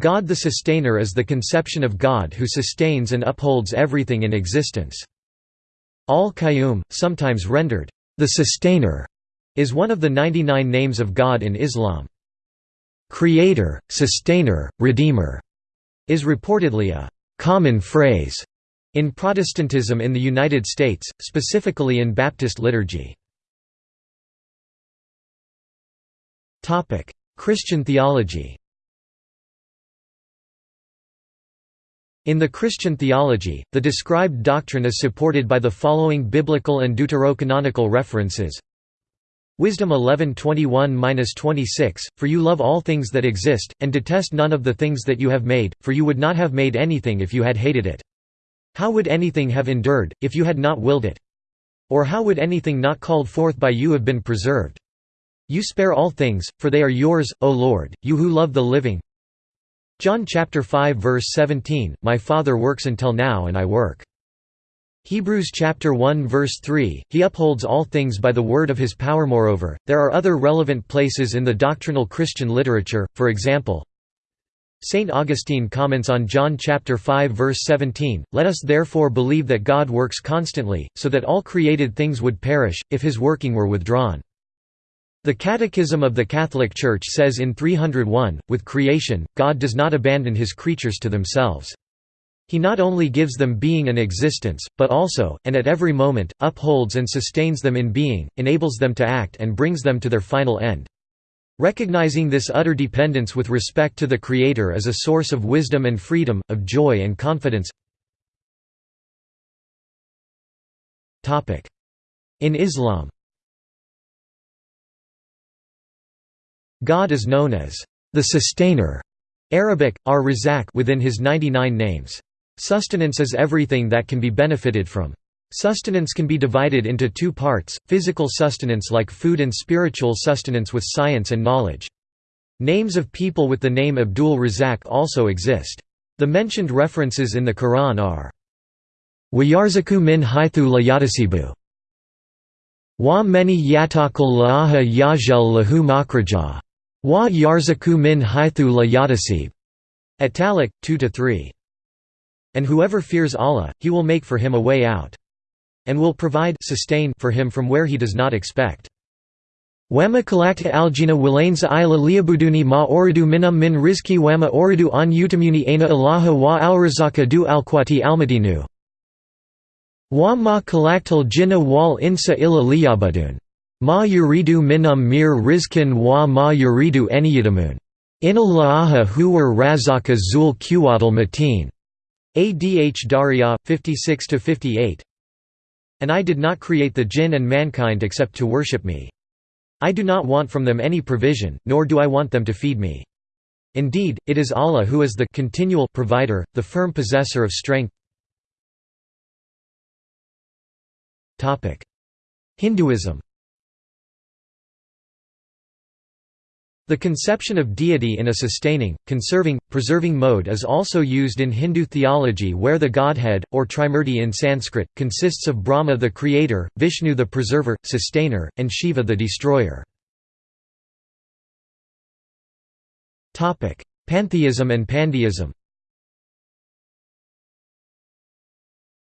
God the Sustainer is the conception of God who sustains and upholds everything in existence. Al-Qayyum, sometimes rendered, the Sustainer, is one of the 99 names of God in Islam. Creator, Sustainer, Redeemer is reportedly a common phrase in Protestantism in the United States, specifically in Baptist liturgy. Christian theology In the Christian theology, the described doctrine is supported by the following biblical and deuterocanonical references. Wisdom 11:21-26 For you love all things that exist and detest none of the things that you have made for you would not have made anything if you had hated it. How would anything have endured if you had not willed it? Or how would anything not called forth by you have been preserved? You spare all things for they are yours O Lord you who love the living John chapter 5 verse 17, My Father works until now and I work. Hebrews chapter 1 verse 3, He upholds all things by the word of His power. Moreover, there are other relevant places in the doctrinal Christian literature, for example, St. Augustine comments on John chapter 5 verse 17, Let us therefore believe that God works constantly, so that all created things would perish, if his working were withdrawn. The Catechism of the Catholic Church says in 301, with creation, God does not abandon his creatures to themselves. He not only gives them being and existence, but also, and at every moment, upholds and sustains them in being, enables them to act and brings them to their final end. Recognizing this utter dependence with respect to the Creator is a source of wisdom and freedom, of joy and confidence. In Islam God is known as the Sustainer Arabic, ar-Razak within his 99 names. Sustenance is everything that can be benefited from. Sustenance can be divided into two parts, physical sustenance like food and spiritual sustenance with science and knowledge. Names of people with the name Abdul Razak also exist. The mentioned references in the Quran are Wayarzaku min haythu layatasibu Wa meni yatakul la'aha yajal lahu makrajah Wa yarzaku min haythu la. At-Talaq 2 to 3. And whoever fears Allah, he will make for him a way out. And will provide sustain for him from where he does not expect. Wama kalakta aljina wilainza ila liabuduni ma oridu minam min rizki wama oridu an utamuni aina ilaha wa alrazaka du alquati almadinu. Wa ma kalaktal jinna wal insa illa liyabudun. Ma yuridu minum mir rizkin wa ma yuridu eniyadamun. Inallaaha huwar razaka zul quwadal mateen. Adh Daria, 56–58 And I did not create the jinn and mankind except to worship me. I do not want from them any provision, nor do I want them to feed me. Indeed, it is Allah who is the continual provider, the firm possessor of strength. Hinduism The conception of deity in a sustaining, conserving, preserving mode is also used in Hindu theology where the godhead, or Trimurti in Sanskrit, consists of Brahma the creator, Vishnu the preserver, sustainer, and Shiva the destroyer. Pantheism and pandeism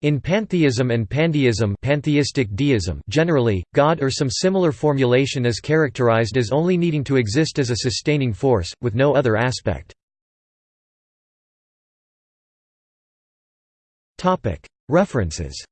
In pantheism and pandeism pantheistic deism generally, God or some similar formulation is characterized as only needing to exist as a sustaining force, with no other aspect. References